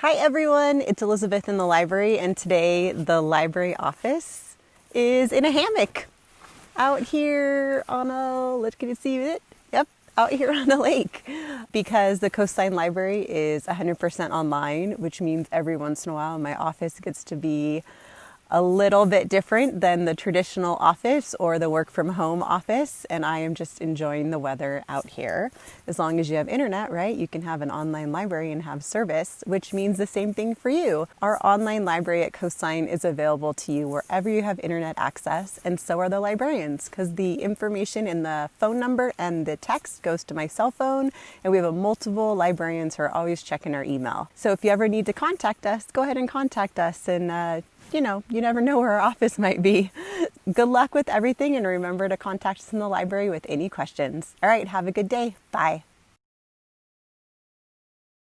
Hi everyone, it's Elizabeth in the library, and today the library office is in a hammock out here on a, let's get to see it. Yep, out here on a lake because the Coastline Library is 100% online, which means every once in a while my office gets to be a little bit different than the traditional office or the work from home office, and I am just enjoying the weather out here. As long as you have internet, right, you can have an online library and have service, which means the same thing for you. Our online library at Coastline is available to you wherever you have internet access, and so are the librarians, because the information in the phone number and the text goes to my cell phone, and we have a multiple librarians who are always checking our email. So if you ever need to contact us, go ahead and contact us and uh, you know, you never know where our office might be. Good luck with everything and remember to contact us in the library with any questions. All right, have a good day. Bye.